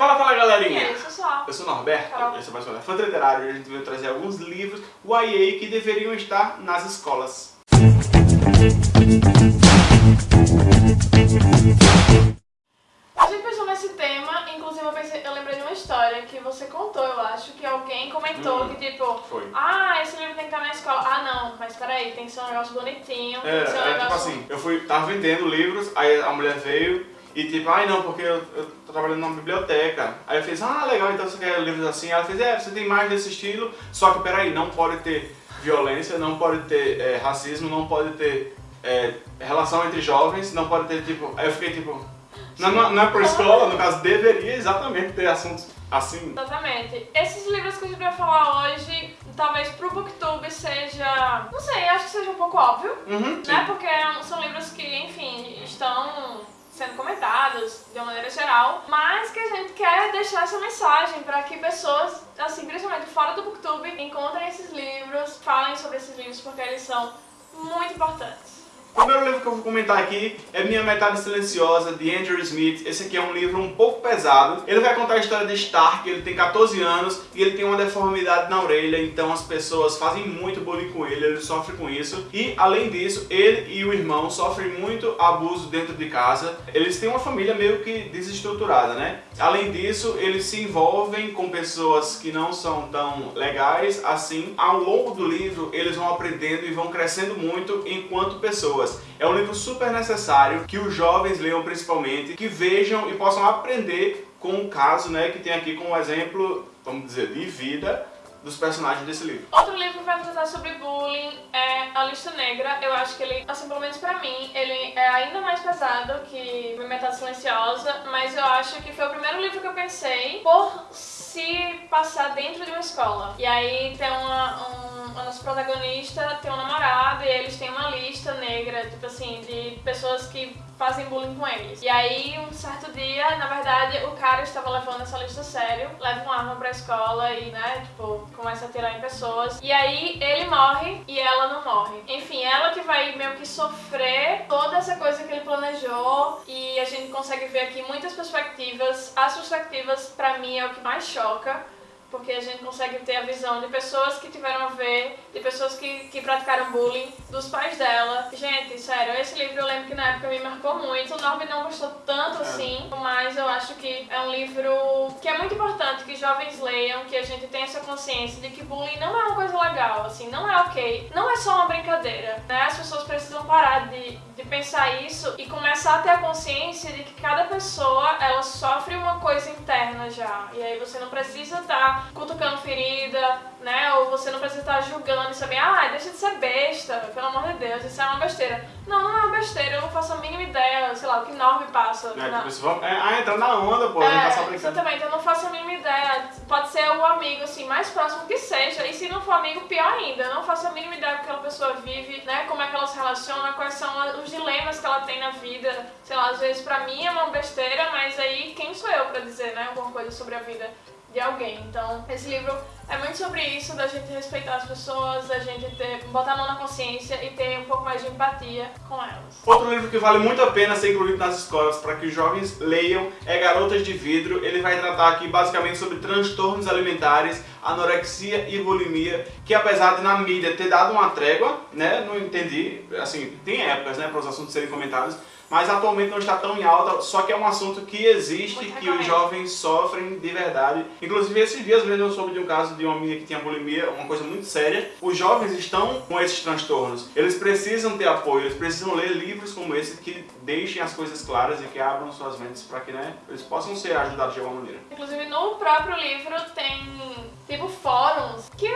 Fala, fala galerinha! E aí, pessoal? Eu sou o Norberto, Carol. esse é mais Fã Literário e a gente veio trazer alguns livros YA que deveriam estar nas escolas. A gente pensou nesse tema, inclusive eu, pensei, eu lembrei de uma história que você contou, eu acho, que alguém comentou Hum, que tipo, foi. ah, esse livro tem que estar na escola. Ah não, mas peraí, tem que ser um negócio bonitinho, tem É, que ser um é tipo negócio... assim, eu fui, tava vendendo livros, aí a mulher veio e tipo, ai não, porque eu, eu tô trabalhando numa biblioteca. Aí eu fiz, ah legal, então você quer livros assim? Ela fez, é, você tem mais desse estilo, só que peraí, não pode ter violência, não pode ter é, racismo, não pode ter é, relação entre jovens, não pode ter tipo. Aí eu fiquei tipo. Não, não, não é por escola, no caso, deveria exatamente ter assuntos assim. Exatamente. Esses livros que a gente vai falar hoje, talvez pro Booktube seja... Não sei, acho que seja um pouco óbvio, Uhum, né? Porque são livros que, enfim, estão sendo comentados de uma maneira geral, mas que a gente quer deixar essa mensagem para que pessoas, assim, principalmente fora do Booktube, encontrem esses livros, falem sobre esses livros, porque eles são muito importantes. O primeiro livro que eu vou comentar aqui é Minha Metade Silenciosa, de Andrew Smith. Esse aqui é um livro um pouco pesado. Ele vai contar a história de Stark, ele tem 14 anos e ele tem uma deformidade na orelha, então as pessoas fazem muito bullying com ele, ele sofre com isso. E, além disso, ele e o irmão sofrem muito abuso dentro de casa. Eles têm uma família meio que desestruturada, né? Além disso, eles se envolvem com pessoas que não são tão legais assim. Ao longo do livro, eles vão aprendendo e vão crescendo muito enquanto pessoas. É um livro super necessário que os jovens leiam principalmente, que vejam e possam aprender com o caso, né, que tem aqui como exemplo, vamos dizer, de vida dos personagens desse livro. Outro livro que vai tratar sobre bullying é A Lista Negra. Eu acho que ele, assim, pelo menos pra mim, ele é ainda mais pesado que Metade Silenciosa, mas eu acho que foi o primeiro livro que eu pensei por se passar dentro de uma escola. E aí tem uma, um, a nossa protagonista tem um namorado e eles têm uma lista negra, tipo assim, de pessoas que fazem bullying com eles. E aí, um certo dia, na verdade, o cara estava levando essa lista a sério, leva uma arma pra escola e, né, tipo, começa a atirar em pessoas. E aí, ele morre e ela não morre. Enfim, ela que vai meio que sofrer toda essa coisa que ele planejou e a gente consegue ver aqui muitas perspectivas. As perspectivas, pra mim, é o que mais choca porque a gente consegue ter a visão de pessoas que tiveram a ver, de pessoas que, que praticaram bullying, dos pais dela. Gente, sério, esse livro eu lembro que na época me marcou muito. O Norby não gostou tanto assim, mas eu acho que é um livro que é muito importante que jovens leiam, que a gente tenha essa consciência de que bullying não é uma coisa legal, assim, não é ok, não é só uma brincadeira, né? As pessoas precisam parar de, de pensar isso e começar a ter a consciência de que cada pessoa, ela sofre uma coisa interna já. E aí você não precisa estar cutucando ferida, né? Ou você não precisa estar julgando e saber, ah, deixa de ser besta, pelo amor de Deus, isso é uma besteira. Não, não é uma besteira, eu não faço a mínima ideia, sei lá, o que Norme passa. Né? na- Tipo, é, ah, entra na onda, pô, a gente tá é, brincando. exatamente, eu não faço a mínima ideia. Pode ser o amigo assim, mais próximo que seja, e se não for amigo, pior ainda. Eu não faço a mínima ideia do que aquela pessoa vive, né? Como é que ela se relaciona, quais são os dilemas que ela tem na vida. Sei lá, às vezes pra mim é uma besteira, mas aí quem sou eu pra dizer, né, alguma coisa sobre a vida de alguém. Então, esse livro é muito sobre isso, da gente respeitar as pessoas, da gente ter, botar a mão na consciência e ter um pouco mais de empatia com elas. Outro livro que vale muito a pena ser incluído nas escolas para que os jovens leiam é Garotas de Vidro. Ele vai tratar aqui basicamente sobre transtornos alimentares, anorexia e bulimia, que apesar de na mídia ter dado uma trégua, né, não entendi, assim, tem épocas, né, para os assuntos serem comentados, mas atualmente não está tão em alta, só que é um assunto que existe, Muito que os jovens sofrem de verdade. Inclusive, esses dias mesmo eu soube de um caso de uma menina que tinha bulimia, uma coisa muito séria. Os jovens estão com esses transtornos. Eles precisam ter apoio, eles precisam ler livros como esse que deixem as coisas claras e que abram suas mentes para que né, eles possam ser ajudados de alguma maneira. Inclusive no próprio livro tem tipo fóruns que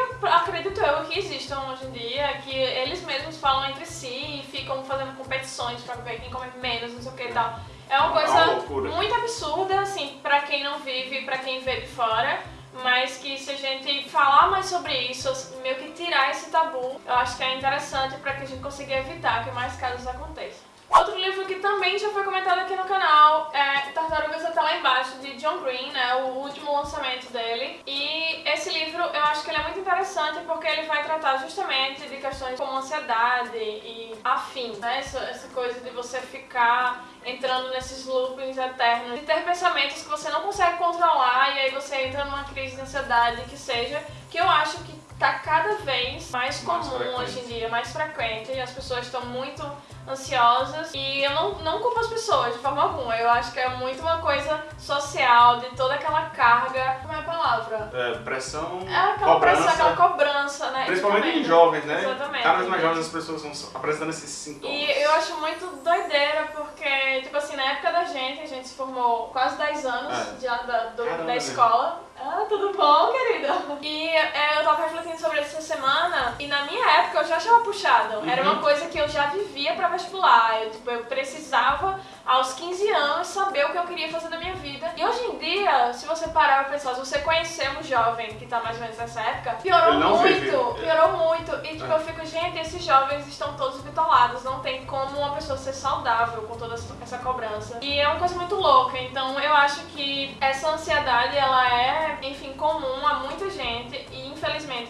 que existam hoje em dia, que eles mesmos falam entre si e ficam fazendo competições pra ver quem come menos, não sei o que e tal. É uma É uma coisa loucura. muito absurda, assim, pra quem não vive, pra quem vê de fora. Mas que se a gente falar mais sobre isso, meio que tirar esse tabu, eu acho que é interessante pra que a gente consiga evitar que mais casos aconteçam. Outro livro que também já foi comentado aqui no canal é Tartarugas até lá embaixo, de John Green, né, o último lançamento dele. E esse livro eu acho que ele é muito interessante porque ele vai tratar justamente de questões como ansiedade e afim, né? Essa, essa coisa de você ficar entrando nesses loopings eternos, de ter pensamentos que você não consegue controlar e aí você entra numa crise de ansiedade que seja, que eu acho que tá cada vez mais comum mais hoje em dia, mais frequente, e as pessoas estão muito ansiosas e eu não, não culpo as pessoas de forma alguma, eu acho que é muito uma coisa social, de toda aquela carga, como é a palavra? É, pressão, É aquela cobrança, pressão, aquela cobrança, né? principalmente em jovens, né? Exatamente. Cada vez mais jovens as pessoas vão apresentando esses sintomas. E eu acho muito doideira, porque, tipo assim, na época da gente, a gente se formou quase 10 anos É. já da, do- Caramba, da escola. Ah, tudo bom, querida? E é, eu tava refletindo sobre isso essa semana, e na minha época eu já achava puxado. Era Uhum. uma coisa que eu já vivia pra vestibular. Eu, tipo, eu precisava, aos 15 anos, saber o que eu queria fazer da minha vida. E hoje em dia, se você parar pra pensar, se você conhecer um jovem que tá mais ou menos nessa época, piorou muito, vive. piorou muito. E tipo, É. eu fico, gente, esses jovens estão todos bitolados, não tem como uma pessoa ser saudável com toda essa cobrança. E é uma coisa muito louca, então eu acho que essa ansiedade, ela é, enfim, comum a muita gente e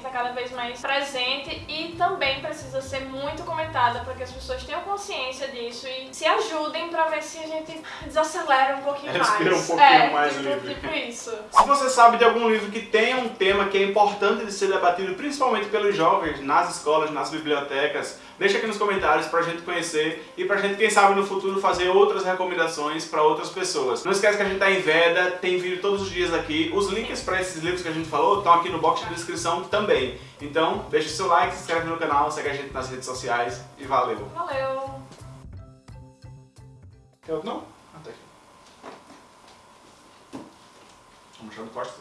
infelizmente tá cada vez mais presente e também precisa ser muito comentada para que as pessoas tenham consciência disso e se ajudem pra ver se a gente desacelera um pouquinho Respira mais. um pouquinho é, mais tipo, livre. tipo isso. Se você sabe de algum livro que tenha um tema que é importante de ser debatido, principalmente pelos jovens, nas escolas, nas bibliotecas, deixa aqui nos comentários pra gente conhecer e pra gente, quem sabe, no futuro fazer outras recomendações pra outras pessoas. Não esquece que a gente tá em Veda, tem vídeo todos os dias aqui. Os links pra esses livros que a gente falou estão aqui no box de descrição também. Então, deixa o seu like, se inscreve no canal, segue a gente nas redes sociais e valeu. Valeu! Eu não? Até aqui. Vamos deixar no corte.